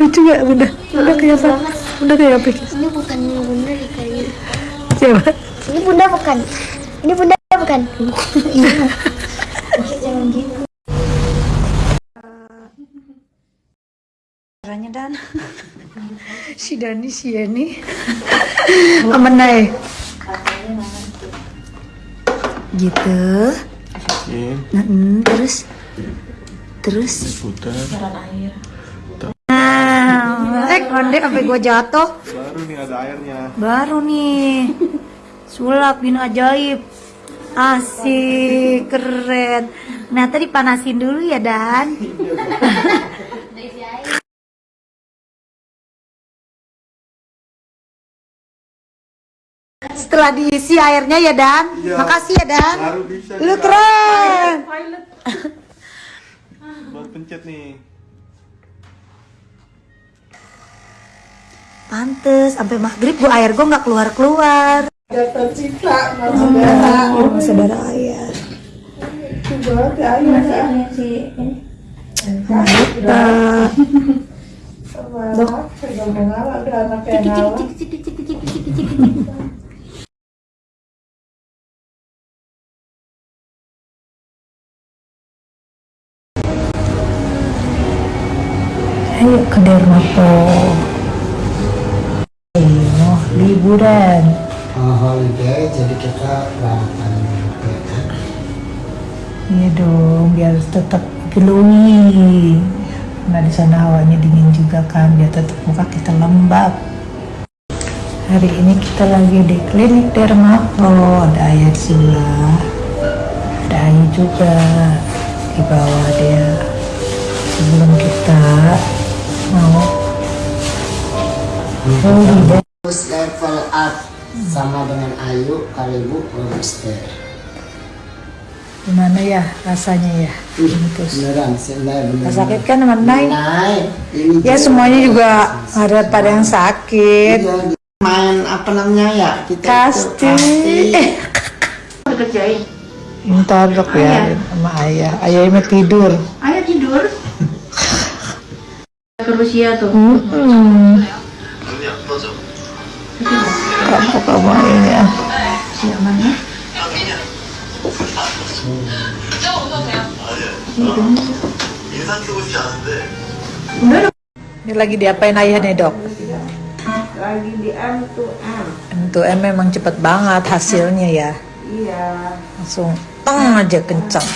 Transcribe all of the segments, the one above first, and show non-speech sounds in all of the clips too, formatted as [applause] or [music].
Lucu gak bunda? Bunda kayak apa? Bunda kayak apa? Ini bukan bunda nih kayaknya. Siapa? Ini bunda bukan. Ini bunda bukan. Iya. [laughs] Jangan gitu. Caranya Dan. [laughs] si Dani si Yeni. [laughs] Amenai. Gitu. Nah, mm, terus terus? Putar. nah eh konde sampai gua jatuh. Baru nih ada airnya. baru nih. Sulap bin ajaib. Asik keren. Nah tadi panasin dulu ya Dan. Setelah diisi airnya ya Dan. Iya. makasih ya Dan. Baru bisa. lu keren Buat pencet nih. Pantes, sampai maghrib gua air gua nggak keluar keluar. tercipta saudara Oh, saudara ayah. pegang ada anak yang ngalah ayo ke Dermapo. Ayo, liburan. uh, holiday jadi kita berangkat ya. Iya dong, biar tetap glowing. Nah di sana hawanya dingin juga kan, biar tetap muka kita lembab. Hari ini kita lagi di klinik Dermapo, ada ayah di sebelah, ada Ayu juga di bawah dia. Sebelum kita mau. Terus level up sama dengan Ayu Karibu Monster. Gimana ya rasanya ya? Terus. Beneran, sebenarnya beneran. Sakit kan teman? Naik. Ini Ya semuanya juga ada pada yang sakit. Iya, main apa namanya ya? Kita Kasti. kerjain Ntar dok ya sama ayah. Ayah ini tidur. ayah Rusia tuh Hmm. Kapok sama ini ya. Ini lagi diapain ayah nih dok? lagi di M to M Untuk M memang cepet banget hasilnya ya. iya Langsung teng aja kencang.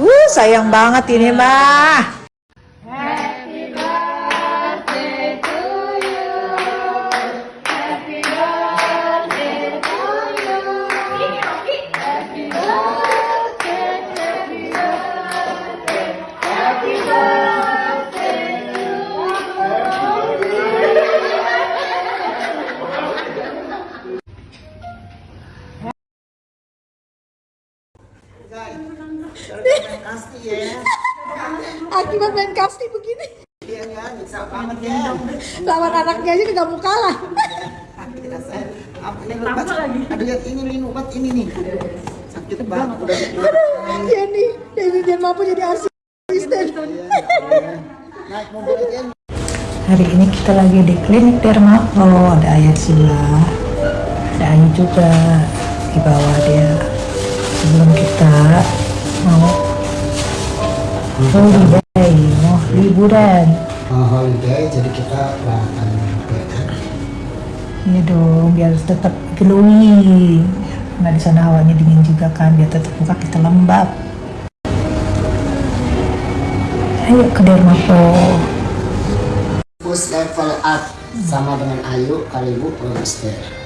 Uh, sayang banget ini mah. Akibat main kasti begini. Lawan anaknya aja nggak mau kalah. Aduh lihat ini Lin, obat ini nih. Sakit banget udah. Iya nih, Dewi dan mampu jadi asisten. Naik mobil aja. Hari ini kita lagi di klinik Dermapo, ada ayah sebelah, ada Ayu juga di bawah dia. Sebelum kita mau holiday, mau liburan. Uh, holiday jadi kita berangkat ya. Iya dong, biar tetap glowing. Nah di sana hawanya dingin juga kan, biar tetap muka kita lembab. Ayo ke Dermapo. Push level up sama dengan Ayu Karibu Monster.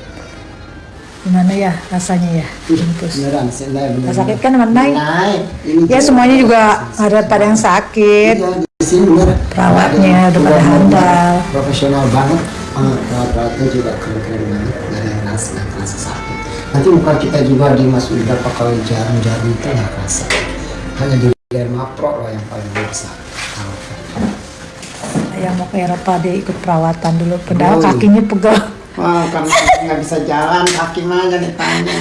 Gimana ya rasanya ya? Terus. Beneran, beneran. Sakit kan teman? Naik. Ya semuanya juga ada pada yang sakit. Iya, di. Perawatnya udah pada handal. Profesional banget. Eh, Perawat-perawatnya juga keren-keren banget. Ada yang rasa, kerasa sakit. Nanti muka kita juga dimasukin berapa kali jarum-jarum itu nggak kerasa. Hanya di Derma Pro loh yang paling bisa. Yang mau ke Eropa dia ikut perawatan dulu. Padahal Oh. kakinya pegel. Wah, karena nggak bisa jalan, kaki mah jadi tanya.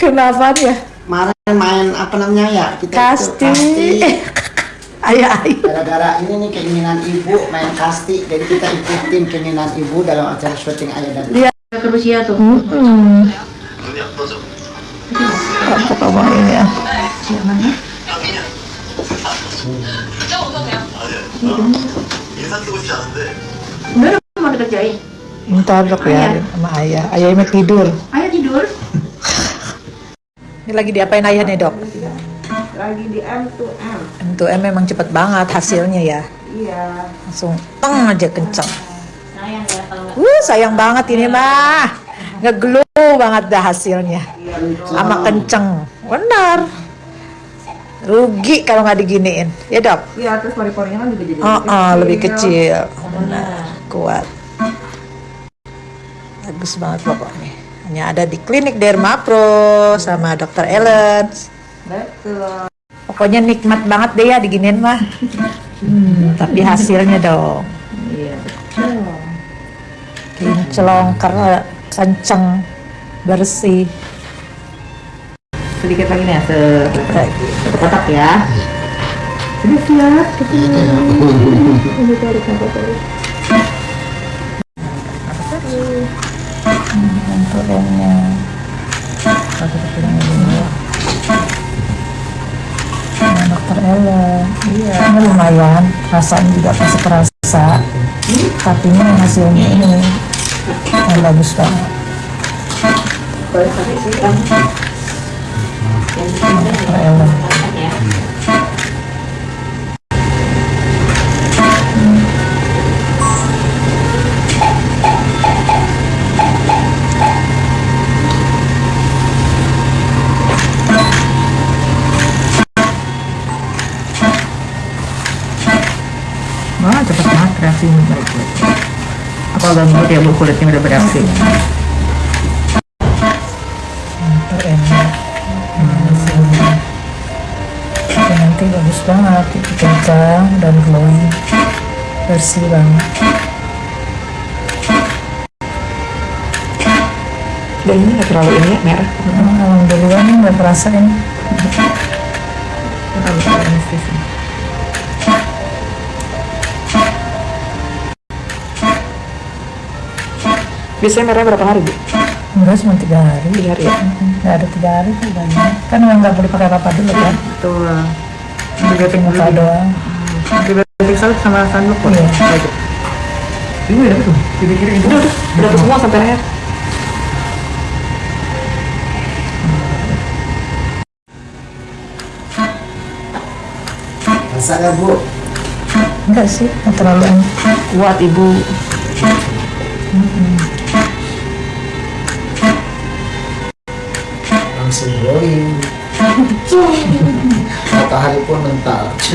Kenapa ya? Kemarin main apa namanya ya? Kita itu, Kasti. Ayah, ayah. Gara-gara ini nih keinginan ibu main kasti, jadi kita ikutin keinginan ibu dalam acara syuting ayah dan Lihat. Rusia tuh. Hmm. Apa kamu ini ya? Bener mau dikerjain. Ntar dok ya sama ayah. Ayah ini tidur. Ayo tidur. Ini lagi diapain ayah nih dok? Lagi di M to M. Untuk M memang cepet banget hasilnya ya. Iya. Langsung teng aja kenceng. Uh, sayang banget ini mah. Ngeglow banget dah hasilnya. Sama kenceng. Benar. Rugi kalau nggak diginiin. Ya dok? Iya terus pori-porinya kan juga jadi Oh, oh, lebih kecil. Benar. Kuat. Bagus banget pokoknya. Hanya ada di klinik Dermapro sama Dr. Ellen. Betul. Pokoknya nikmat banget deh ya diginiin mah. Hmm, tapi hasilnya dong. Iya. Kinclong karena kenceng bersih. Sedikit lagi nih ya, se kotak ya. Sudah siap. Turunnya. Satu kecilnya dulu. Nah, dokter Ellen. Iya. Ini lumayan. Rasanya juga pasti kerasa. Tapi ini hasilnya ini yang bagus banget. Dokter Ellen. Apa ganggu ya bu kulitnya udah. Tapi nanti bagus banget. Itu kencang dan glowing. Bersih banget. Dan ini nggak terlalu ini ya merah. Hmm, Alhamdulillah nih nggak terasa ini. Biasanya merah berapa hari bu? Enggak cuma tiga hari. Tiga hari ya? Nggak ada tiga hari tuh banyak. Kan memang nggak boleh pakai apa dulu kan. Betul. Dulu. Muka doang. Dibeting salep sama sanduk kok. Iya. Ini udah tuh. Dipikirin itu. Udah, udah tuh semua sampai leher. Masa nggak bu? Enggak sih, terlalu Kuat ibu. Langsung glowing. Matahari pun mental. Oke,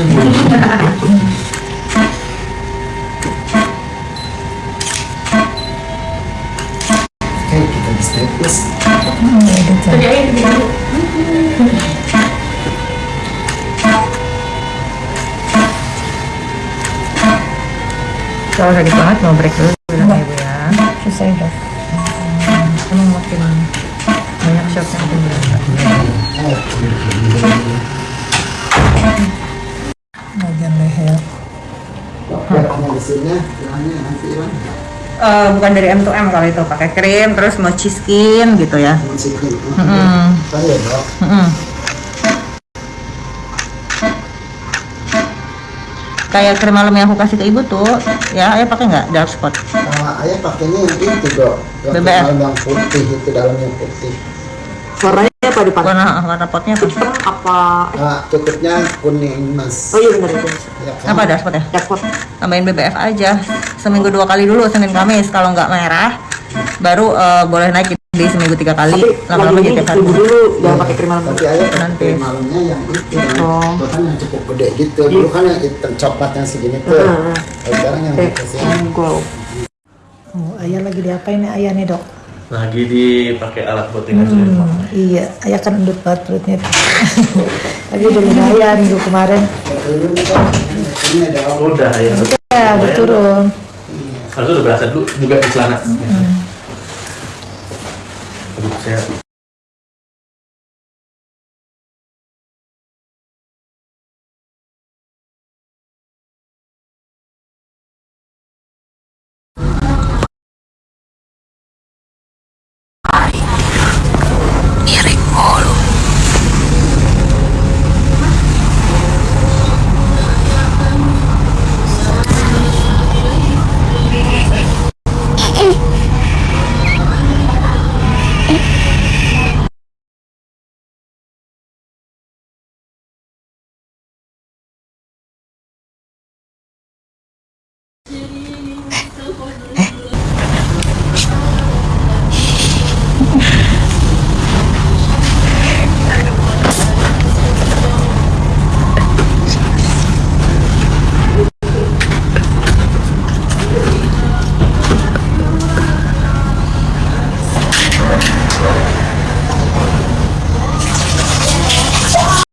kita. Hmm, ya gitu. Kalau sakit banget mau break dulu bilang ibu ya. Susah ya dok. Emang makin Bagian leher. Eh, bukan dari M to M kalau itu pakai krim terus mochi skin gitu ya. Mm. Kan ya. Kayak krim malam yang aku kasih ke ibu tuh, ya ayah pakai nggak dark spot? Nah, ayah pakainya yang itu dok. Yang yang putih itu dalamnya putih. Warnanya apa dipakai? Warna warna potnya apa? apa? Nah, tutupnya kuning mas. Oh iya benar itu. Ya, kan? Apa dark spot ya? Spot. Tambahin BBF aja. Seminggu dua kali dulu Senin Kamis. Kalau nggak merah, baru eh, boleh naik di seminggu tiga kali. Lama-lama jadi tiap hari. dulu jangan pakai krim malam Tapi ayah pakai Nanti. krim malamnya yang itu. Oh. Itu kan yang cukup gede gitu. Dulu kan yang hitam coklat yang segini tuh. Kalau Sekarang yang dikasih yang glow Oh, ayah lagi diapain nih ayah nih dok? lagi dipakai alat buat ya, hmm, iya. Ayah kan endut banget perutnya [laughs] lagi udah lumayan minggu kemarin. Udah ya. Iya udah turun. Harusnya udah berasa dulu juga di celana. Hmm. Aduh,